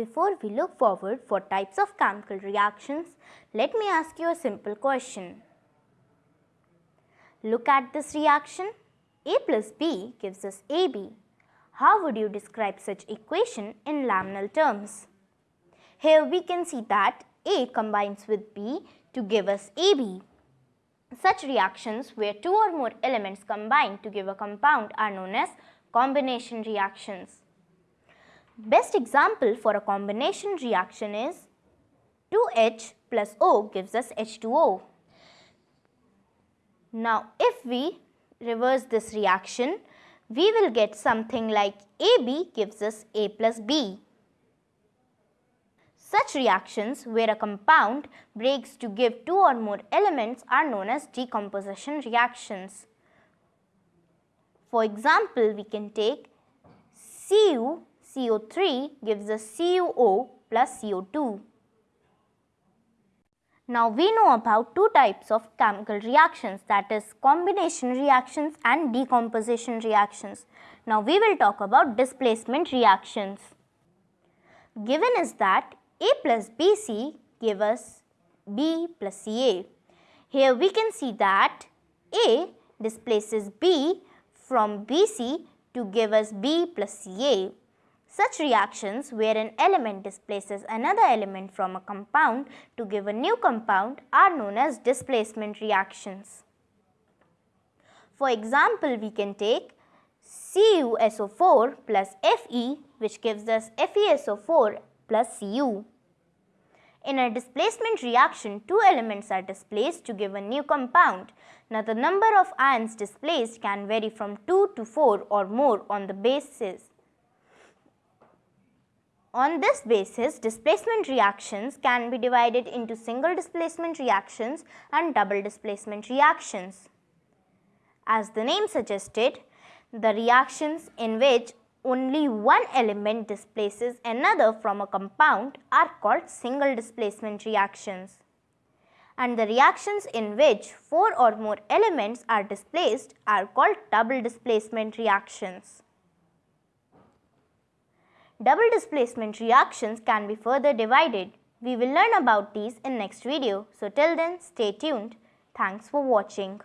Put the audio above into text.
before we look forward for types of chemical reactions, let me ask you a simple question. Look at this reaction. A plus B gives us AB. How would you describe such equation in laminar terms? Here we can see that A combines with B to give us AB. Such reactions where two or more elements combine to give a compound are known as combination reactions. Best example for a combination reaction is 2H plus O gives us H2O. Now if we reverse this reaction, we will get something like AB gives us A plus B. Such reactions where a compound breaks to give two or more elements are known as decomposition reactions. For example, we can take Cu CO3 gives us CuO plus CO2. Now we know about two types of chemical reactions that is combination reactions and decomposition reactions. Now we will talk about displacement reactions. Given is that A plus BC give us B plus Ca. Here we can see that A displaces B from BC to give us B plus Ca. Such reactions where an element displaces another element from a compound to give a new compound are known as displacement reactions. For example, we can take CuSO4 plus Fe which gives us FeSO4 plus Cu. In a displacement reaction, two elements are displaced to give a new compound. Now, the number of ions displaced can vary from 2 to 4 or more on the basis on this basis, displacement reactions can be divided into single displacement reactions and double displacement reactions. As the name suggested, the reactions in which only one element displaces another from a compound are called single displacement reactions. And the reactions in which four or more elements are displaced are called double displacement reactions. Double displacement reactions can be further divided. We will learn about these in next video. So till then stay tuned. Thanks for watching.